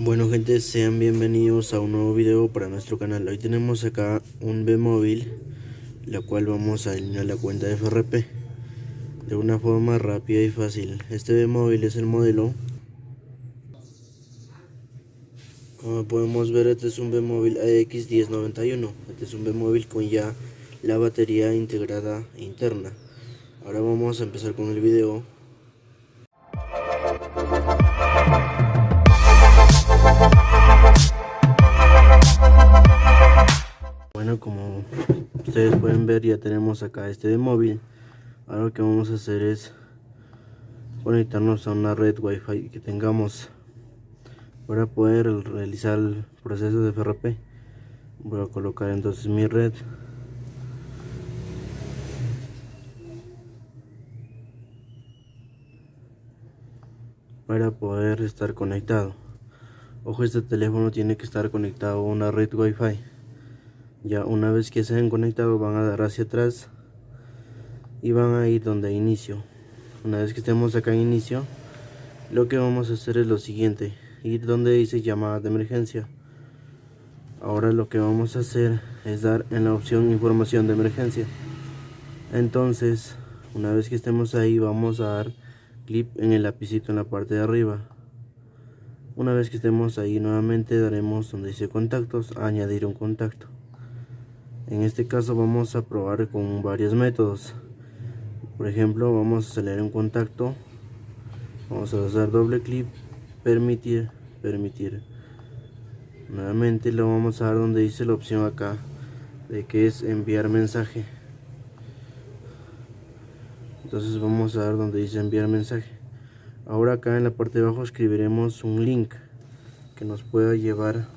Bueno gente, sean bienvenidos a un nuevo video para nuestro canal. Hoy tenemos acá un B-Móvil, la cual vamos a alinear la cuenta de FRP de una forma rápida y fácil. Este B-Móvil es el modelo. Como podemos ver, este es un B-Móvil AX1091. Este es un B-Móvil con ya la batería integrada interna. Ahora vamos a empezar con el video. Ustedes pueden ver ya tenemos acá este de móvil. Ahora lo que vamos a hacer es conectarnos a una red wifi que tengamos para poder realizar el proceso de FRP. Voy a colocar entonces mi red. para poder estar conectado ojo este teléfono tiene que estar conectado a una red wifi ya una vez que se han conectado van a dar hacia atrás y van a ir donde inicio. Una vez que estemos acá en inicio lo que vamos a hacer es lo siguiente. Ir donde dice llamada de emergencia. Ahora lo que vamos a hacer es dar en la opción información de emergencia. Entonces una vez que estemos ahí vamos a dar clip en el lapicito en la parte de arriba. Una vez que estemos ahí nuevamente daremos donde dice contactos añadir un contacto en este caso vamos a probar con varios métodos. Por ejemplo vamos a acelerar un contacto. Vamos a hacer doble clic permitir permitir. Nuevamente lo vamos a dar donde dice la opción acá de que es enviar mensaje. Entonces vamos a dar donde dice enviar mensaje. Ahora acá en la parte de abajo escribiremos un link que nos pueda llevar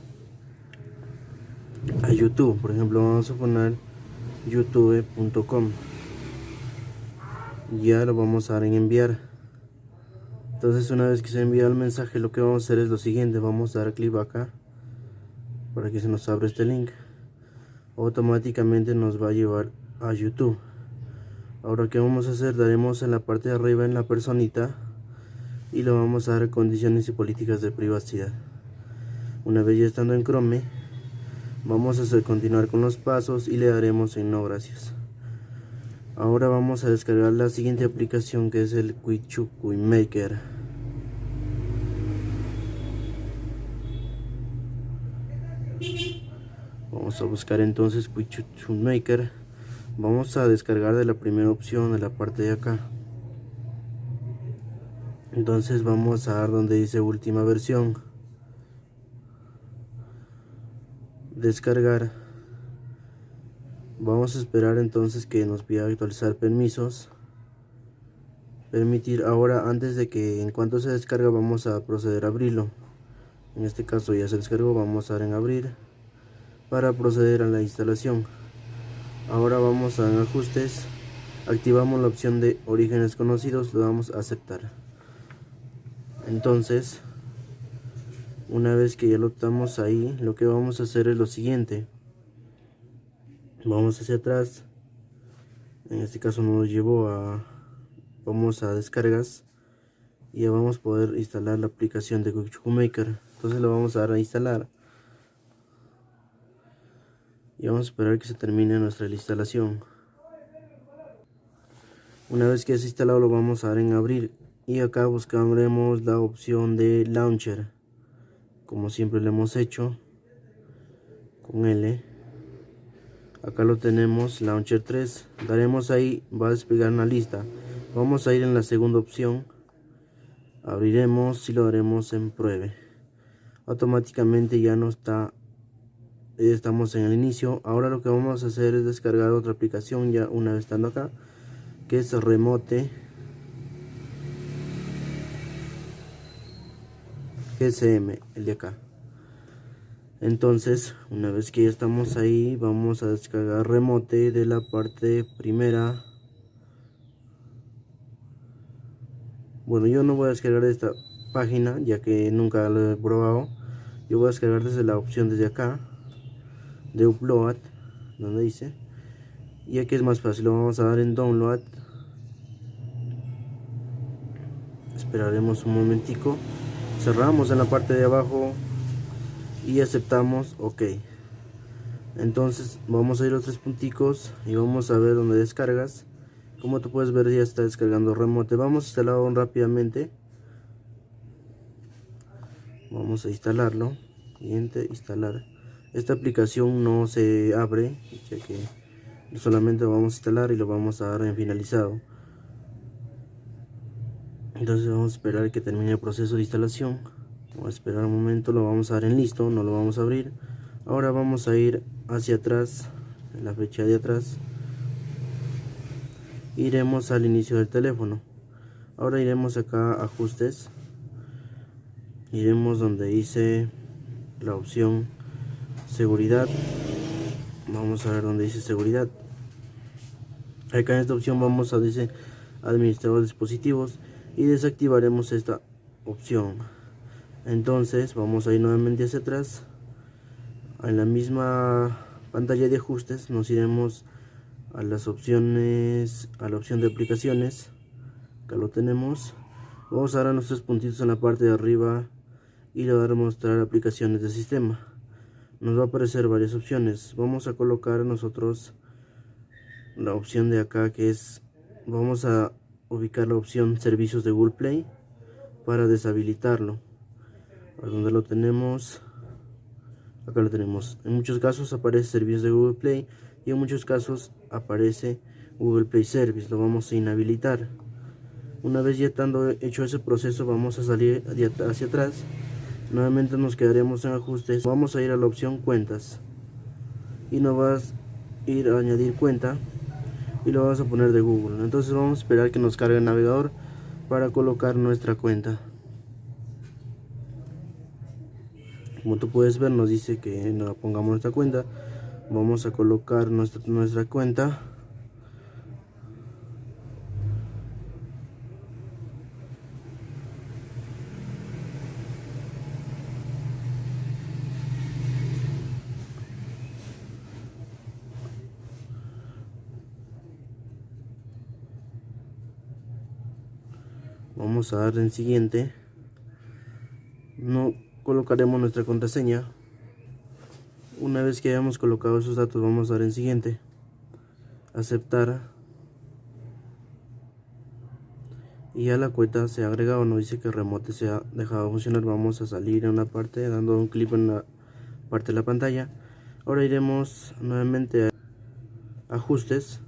a youtube. Por ejemplo vamos a poner youtube.com ya lo vamos a dar en enviar. Entonces una vez que se ha enviado el mensaje lo que vamos a hacer es lo siguiente. Vamos a dar clic acá para que se nos abra este link. Automáticamente nos va a llevar a youtube. Ahora que vamos a hacer daremos en la parte de arriba en la personita y lo vamos a dar condiciones y políticas de privacidad. Una vez ya estando en chrome vamos a continuar con los pasos y le daremos en no gracias ahora vamos a descargar la siguiente aplicación que es el Quichuku Maker. Vamos a buscar entonces Quichuku Maker. Vamos a descargar de la primera opción de la parte de acá. Entonces vamos a dar donde dice última versión descargar. Vamos a esperar entonces que nos pida actualizar permisos. Permitir ahora antes de que en cuanto se descarga vamos a proceder a abrirlo. En este caso ya se descargó vamos a dar en abrir para proceder a la instalación. Ahora vamos a en ajustes. Activamos la opción de orígenes conocidos lo damos a aceptar. Entonces una vez que ya lo estamos ahí lo que vamos a hacer es lo siguiente. Vamos hacia atrás. En este caso nos llevó a vamos a descargas. Y ya vamos a poder instalar la aplicación de Quick Maker. Entonces lo vamos a dar a instalar. Y vamos a esperar que se termine nuestra instalación. Una vez que es instalado lo vamos a dar en abrir y acá buscaremos la opción de launcher como siempre lo hemos hecho con L. Acá lo tenemos launcher 3 daremos ahí va a desplegar una lista. Vamos a ir en la segunda opción. Abriremos y lo haremos en pruebe. Automáticamente ya no está estamos en el inicio. Ahora lo que vamos a hacer es descargar otra aplicación ya una vez estando acá que es remote GSM el de acá. Entonces una vez que ya estamos ahí vamos a descargar remote de la parte primera. Bueno yo no voy a descargar esta página ya que nunca lo he probado. Yo voy a descargar desde la opción desde acá de upload donde dice. Y aquí es más fácil lo vamos a dar en download. Esperaremos un momentico cerramos en la parte de abajo y aceptamos ok. Entonces vamos a ir a los tres punticos y vamos a ver donde descargas. Como tú puedes ver ya está descargando remote. Vamos a instalarlo rápidamente. Vamos a instalarlo. Siguiente instalar. Esta aplicación no se abre ya que solamente lo vamos a instalar y lo vamos a dar en finalizado entonces vamos a esperar que termine el proceso de instalación. Vamos a esperar un momento lo vamos a dar en listo no lo vamos a abrir. Ahora vamos a ir hacia atrás en la fecha de atrás. Iremos al inicio del teléfono. Ahora iremos acá a ajustes. Iremos donde dice la opción seguridad. Vamos a ver donde dice seguridad. Acá en esta opción vamos a dice administrador de dispositivos y desactivaremos esta opción. Entonces vamos a ir nuevamente hacia atrás. En la misma pantalla de ajustes nos iremos a las opciones a la opción de aplicaciones. Acá lo tenemos. Vamos a dar nuestros puntitos en la parte de arriba y le vamos a mostrar aplicaciones de sistema. Nos va a aparecer varias opciones. Vamos a colocar nosotros la opción de acá que es vamos a ubicar la opción servicios de Google Play para deshabilitarlo. A lo tenemos acá lo tenemos. En muchos casos aparece servicios de Google Play y en muchos casos aparece Google Play Service. Lo vamos a inhabilitar. Una vez ya estando hecho ese proceso vamos a salir hacia atrás. Nuevamente nos quedaremos en ajustes. Vamos a ir a la opción cuentas. Y nos vas a ir a añadir cuenta y lo vamos a poner de Google entonces vamos a esperar que nos cargue el navegador para colocar nuestra cuenta. Como tú puedes ver nos dice que no pongamos nuestra cuenta. Vamos a colocar nuestra, nuestra cuenta vamos a dar en siguiente. No colocaremos nuestra contraseña. Una vez que hayamos colocado esos datos vamos a dar en siguiente. Aceptar. Y ya la cuenta se ha agregado nos dice que el remote se ha dejado funcionar. Vamos a salir en una parte dando un clic en la parte de la pantalla. Ahora iremos nuevamente a ajustes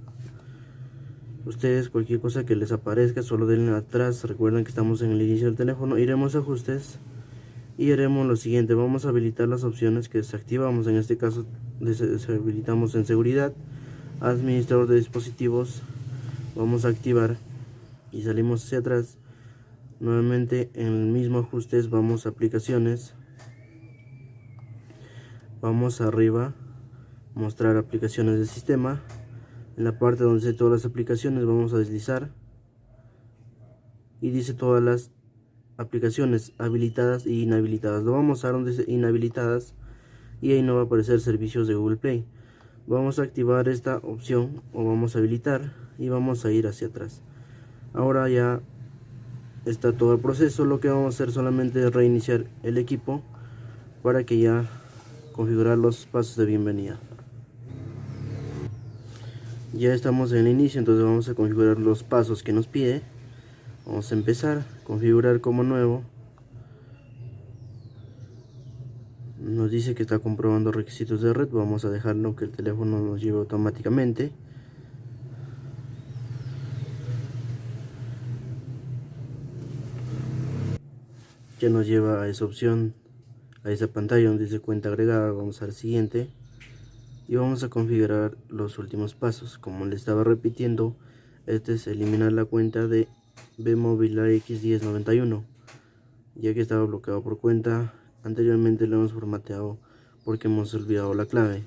ustedes cualquier cosa que les aparezca solo denle atrás. Recuerden que estamos en el inicio del teléfono. Iremos a ajustes y haremos lo siguiente. Vamos a habilitar las opciones que desactivamos. En este caso deshabilitamos en seguridad administrador de dispositivos. Vamos a activar y salimos hacia atrás. Nuevamente en el mismo ajustes vamos a aplicaciones. Vamos arriba mostrar aplicaciones de sistema en la parte donde dice todas las aplicaciones vamos a deslizar. Y dice todas las aplicaciones habilitadas y inhabilitadas. Lo vamos a donde dice inhabilitadas y ahí no va a aparecer servicios de Google Play. Vamos a activar esta opción o vamos a habilitar y vamos a ir hacia atrás. Ahora ya está todo el proceso. Lo que vamos a hacer solamente es reiniciar el equipo para que ya configurar los pasos de bienvenida ya estamos en el inicio entonces vamos a configurar los pasos que nos pide. Vamos a empezar configurar como nuevo. Nos dice que está comprobando requisitos de red. Vamos a dejarlo que el teléfono nos lleve automáticamente. Ya nos lleva a esa opción a esa pantalla donde dice cuenta agregada. Vamos al siguiente y vamos a configurar los últimos pasos. Como le estaba repitiendo este es eliminar la cuenta de Bmobile X1091 ya que estaba bloqueado por cuenta. Anteriormente lo hemos formateado porque hemos olvidado la clave.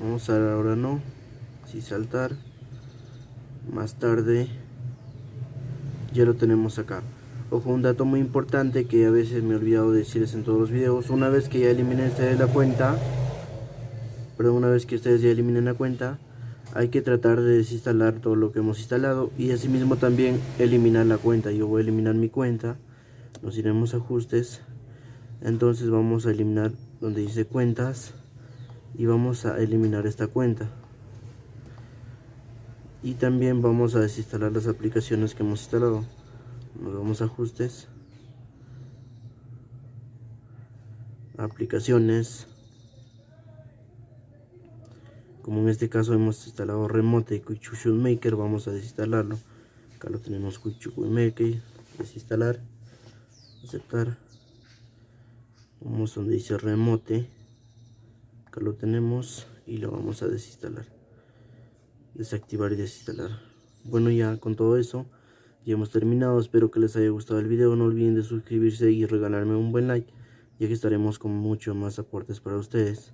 Vamos a dar ahora no. Si saltar más tarde ya lo tenemos acá Ojo, un dato muy importante que a veces me he olvidado decirles en todos los videos. Una vez que ya eliminen ustedes la cuenta, perdón, una vez que ustedes ya eliminen la cuenta, hay que tratar de desinstalar todo lo que hemos instalado y asimismo también eliminar la cuenta. Yo voy a eliminar mi cuenta nos iremos a ajustes. Entonces vamos a eliminar donde dice cuentas y vamos a eliminar esta cuenta. Y también vamos a desinstalar las aplicaciones que hemos instalado nos vamos a ajustes. Aplicaciones. Como en este caso hemos instalado remote Quick Maker vamos a desinstalarlo. Acá lo tenemos Quick Maker desinstalar aceptar. Vamos donde dice remote. Acá lo tenemos y lo vamos a desinstalar. Desactivar y desinstalar. Bueno ya con todo eso ya hemos terminado espero que les haya gustado el video no olviden de suscribirse y regalarme un buen like ya que estaremos con mucho más aportes para ustedes